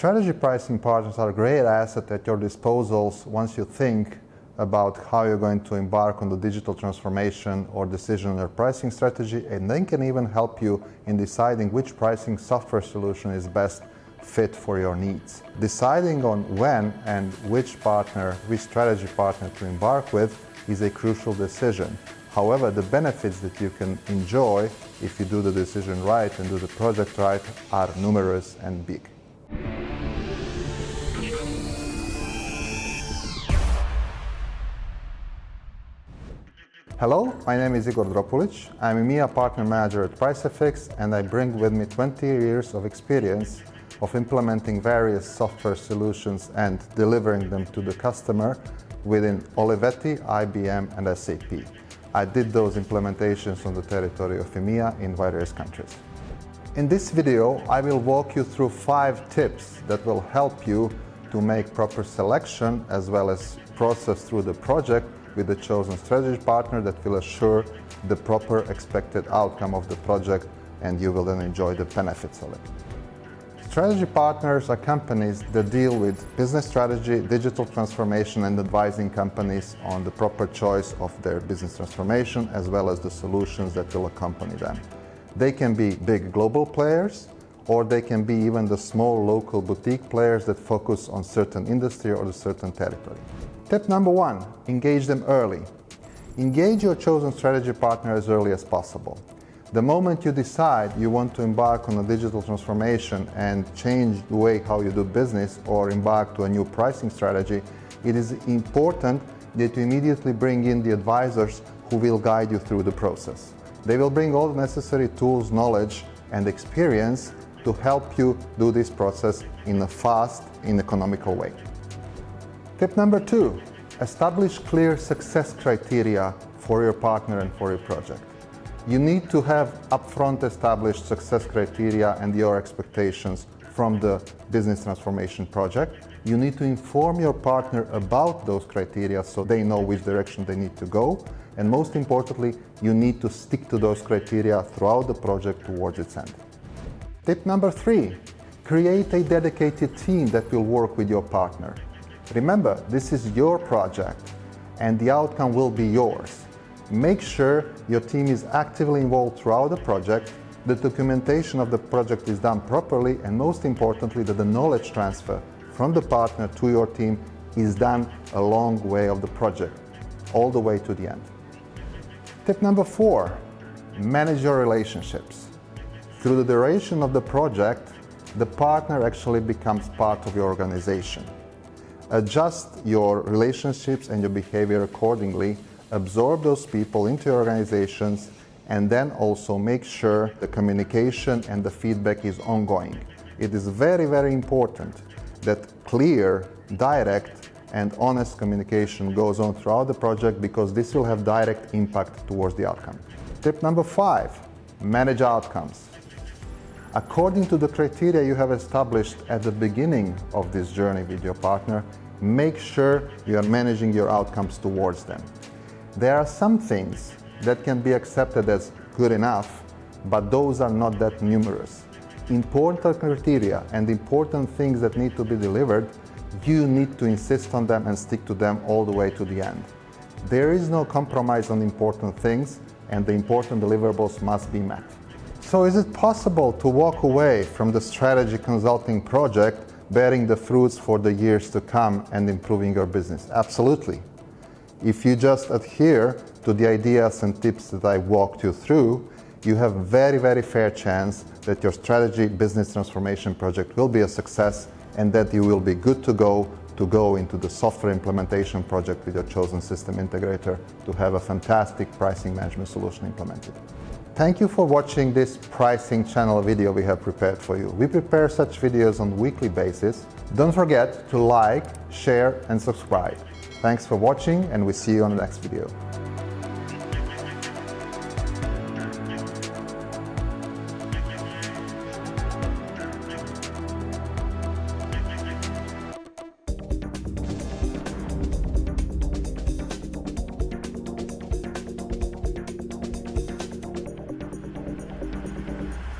Strategy pricing partners are a great asset at your disposals once you think about how you're going to embark on the digital transformation or decision on your pricing strategy and then can even help you in deciding which pricing software solution is best fit for your needs. Deciding on when and which partner, which strategy partner to embark with is a crucial decision. However, the benefits that you can enjoy if you do the decision right and do the project right are numerous and big. Hello, my name is Igor Dropulic. I'm a EMEA Partner Manager at PriceFX and I bring with me 20 years of experience of implementing various software solutions and delivering them to the customer within Olivetti, IBM and SAP. I did those implementations on the territory of EMEA in various countries. In this video, I will walk you through five tips that will help you to make proper selection as well as process through the project with the chosen strategy partner that will assure the proper expected outcome of the project and you will then enjoy the benefits of it. Strategy partners are companies that deal with business strategy, digital transformation and advising companies on the proper choice of their business transformation as well as the solutions that will accompany them. They can be big global players or they can be even the small local boutique players that focus on certain industry or a certain territory. Tip number one, engage them early. Engage your chosen strategy partner as early as possible. The moment you decide you want to embark on a digital transformation and change the way how you do business or embark to a new pricing strategy, it is important that you immediately bring in the advisors who will guide you through the process. They will bring all the necessary tools, knowledge and experience to help you do this process in a fast and economical way. Tip number two, establish clear success criteria for your partner and for your project. You need to have upfront established success criteria and your expectations from the business transformation project. You need to inform your partner about those criteria so they know which direction they need to go. And most importantly, you need to stick to those criteria throughout the project towards its end. Tip number three, create a dedicated team that will work with your partner. Remember, this is your project and the outcome will be yours. Make sure your team is actively involved throughout the project, the documentation of the project is done properly and most importantly that the knowledge transfer from the partner to your team is done a long way of the project, all the way to the end. Tip number four, manage your relationships. Through the duration of the project, the partner actually becomes part of your organization. Adjust your relationships and your behavior accordingly, absorb those people into your organizations, and then also make sure the communication and the feedback is ongoing. It is very, very important that clear, direct, and honest communication goes on throughout the project because this will have direct impact towards the outcome. Tip number five, manage outcomes. According to the criteria you have established at the beginning of this journey with your partner, make sure you are managing your outcomes towards them. There are some things that can be accepted as good enough, but those are not that numerous. Important criteria and important things that need to be delivered, you need to insist on them and stick to them all the way to the end. There is no compromise on important things and the important deliverables must be met. So is it possible to walk away from the strategy consulting project bearing the fruits for the years to come and improving your business? Absolutely. If you just adhere to the ideas and tips that I walked you through, you have a very, very fair chance that your strategy business transformation project will be a success and that you will be good to go to go into the software implementation project with your chosen system integrator to have a fantastic pricing management solution implemented. Thank you for watching this pricing channel video we have prepared for you. We prepare such videos on weekly basis. Don't forget to like, share and subscribe. Thanks for watching and we see you on the next video.